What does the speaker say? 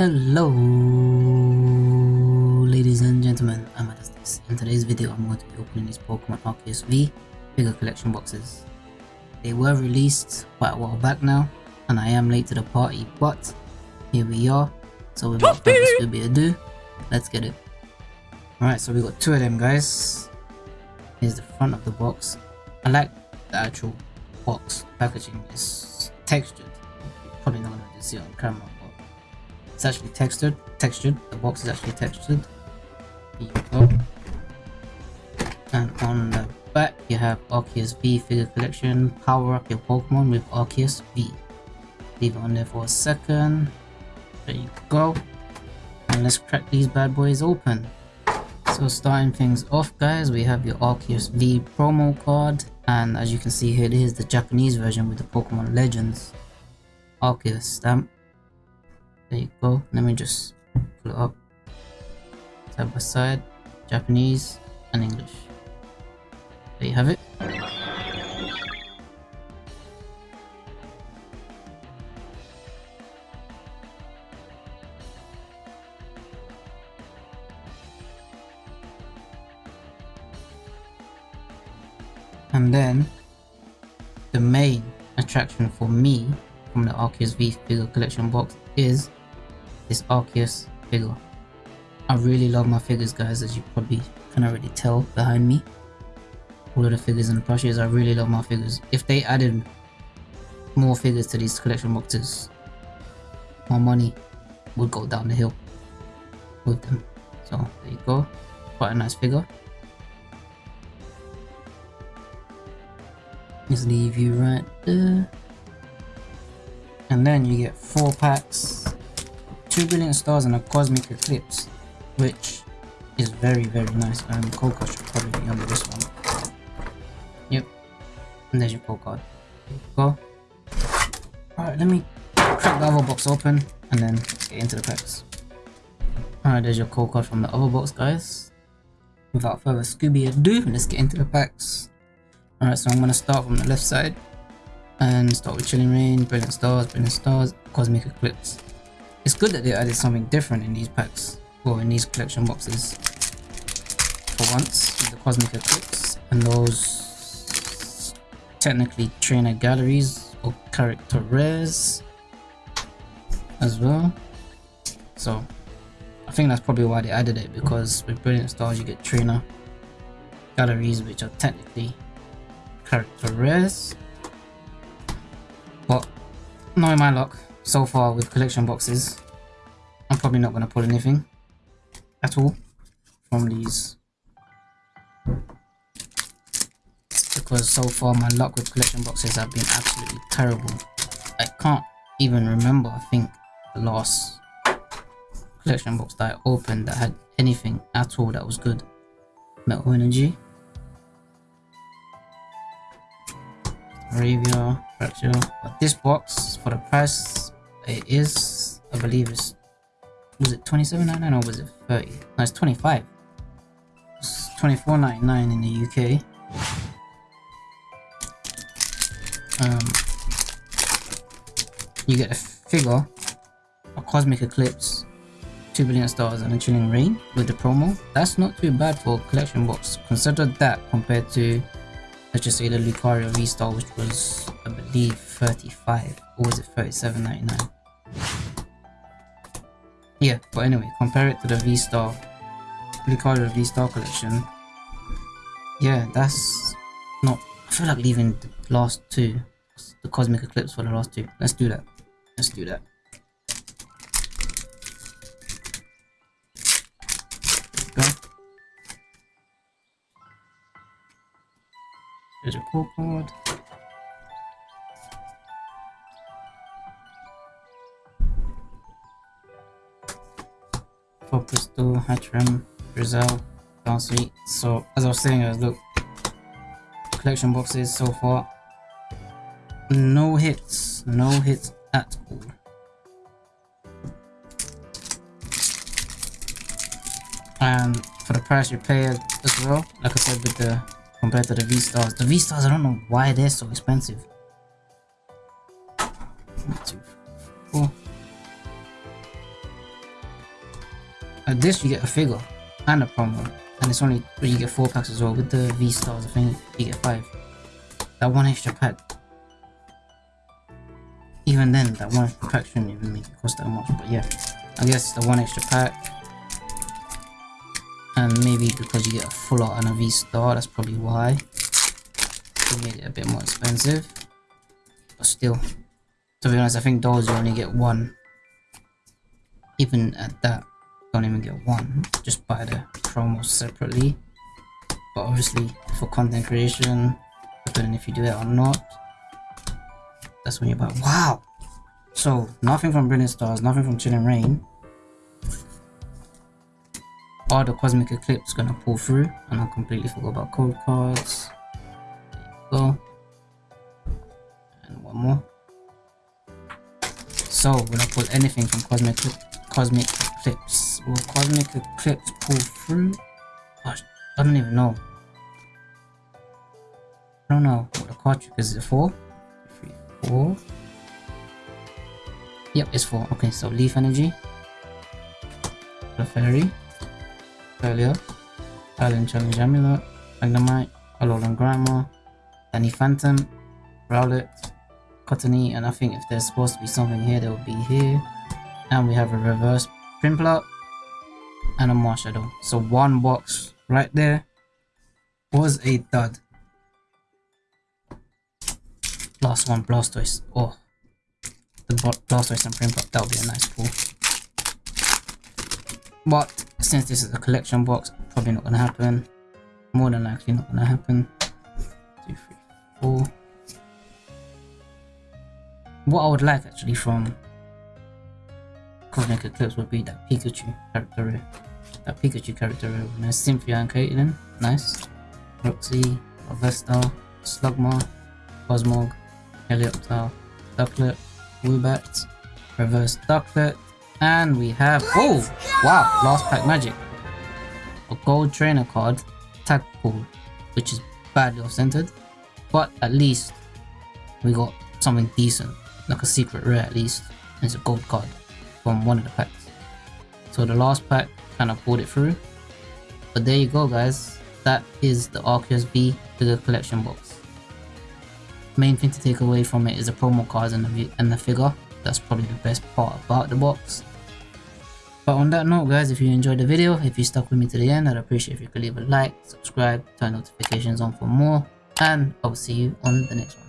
Hello, ladies and gentlemen, I'm Adastis. In today's video, I'm going to be opening these Pokemon Arceus V figure collection boxes. They were released quite a while back now, and I am late to the party, but here we are. So without further ado, let's get it. Alright, so we got two of them guys. Here's the front of the box. I like the actual box packaging. It's textured. You're probably not going to see it on camera it's actually textured. Textured. The box is actually textured. Here you go. And on the back, you have Arceus V figure collection. Power up your Pokemon with Arceus V. Leave it on there for a second. There you go. And let's crack these bad boys open. So starting things off guys, we have your Arceus V promo card. And as you can see here, this is the Japanese version with the Pokemon Legends Arceus stamp. There you go. Let me just pull it up. Side by side. Japanese and English. There you have it. And then the main attraction for me from the Arceus V figure collection box is this Arceus figure. I really love my figures guys as you probably can already tell behind me. All of the figures and plushes, I really love my figures. If they added more figures to these collection boxes, my money would go down the hill with them. So there you go, quite a nice figure. Just leave you right there. And then you get four packs 2 Brilliant Stars and a cosmic eclipse which is very very nice and um, code card should probably be under this one. Yep. And there's your code card. Go. Alright let me crack the other box open and then get into the packs. Alright there's your code card from the other box guys. Without further scooby ado let's get into the packs. Alright so i'm gonna start from the left side and start with Chilling Reign, brilliant stars brilliant stars cosmic eclipse it's good that they added something different in these packs, or in these collection boxes. For once, the Cosmic Eclipse, and those technically trainer galleries or character rares as well. So, I think that's probably why they added it, because with Brilliant Stars you get trainer galleries which are technically character rares. But, knowing my luck, so far with collection boxes. I'm probably not going to pull anything at all from these. Because so far my luck with collection boxes have been absolutely terrible. I can't even remember, I think, the last collection box that I opened that had anything at all that was good. Metal Energy. Arabia, Fracture. But this box, for the price it is, I believe it's, was it 27.99 or was it 30? No, it's 25. It's 24.99 in the UK. Um, you get a figure, a Cosmic Eclipse, 2 Brilliant Stars and a Chilling Reign with the promo. That's not too bad for a collection box. Consider that compared to let's just say the Lucario V-Star which was I believe 35 or was it 37.99 yeah, but anyway, compare it to the V-Star, Lucario V-Star collection. Yeah, that's not, I feel like leaving the last two, the Cosmic Eclipse for the last two. Let's do that. Let's do that. There's a core card. Crystal, Hatchram, Brazil, Darcy. So as I was saying guys, look, collection boxes so far. No hits, no hits at all. And for the price you pay as well, like I said with the compared to the V-Stars. The V-Stars I don't know why they're so expensive. This you get a figure and a promo. And it's only you get four packs as well. With the V stars, I think you get five. That one extra pack. Even then, that one extra pack shouldn't even make it cost that much. But yeah, I guess the one extra pack. And maybe because you get a full art and a V star, that's probably why. They made it a bit more expensive. But still, to be honest, I think those you only get one. Even at that, don't even get one. Just buy the promos separately. But obviously, for content creation, depending if you do it or not, that's when you buy. Wow! So, nothing from Brilliant Stars, nothing from Chilling Reign All the Cosmic Eclipse gonna pull through, and I completely forgot about code cards. There you go. And one more. So, when I pull anything from Cosmic Cosmic Eclipse, will Cosmic Eclipse pull through? Gosh, I don't even know. I don't know what the card trick is. It four? Three, four. Yep, it's four. Okay, so Leaf Energy, the Fairy, Earlier, Island Challenge Amulet, Magnemite, Alolan Grimer, Danny Phantom, Rowlet, Cottonee, and I think if there's supposed to be something here, there will be here. And we have a reverse Prinplup and a Marshadow. So one box right there was a dud. Last one, Blastoise. Oh, the Blastoise and Prinplup, that would be a nice pull. But since this is a collection box, probably not gonna happen. More than likely not gonna happen. Two, three, four what I would like actually from Cosmic Eclipse would be that Pikachu character That Pikachu character Nice Cynthia and Caitlin. Nice. Roxie, Vesta, Slugma, Cosmog, Helioptile, Ducklett, Woobat, Reverse Ducklett, and we have oh wow last pack magic a gold trainer card tag pool which is badly off centered but at least we got something decent like a secret rare at least. and It's a gold card from one of the packs. So the last pack kind of pulled it through. But there you go guys. That is the Arceus V figure collection box. Main thing to take away from it is the promo cards and the, and the figure. That's probably the best part about the box. But on that note guys, if you enjoyed the video, if you stuck with me to the end, I'd appreciate if you could leave a like, subscribe, turn notifications on for more, and I'll see you on the next one.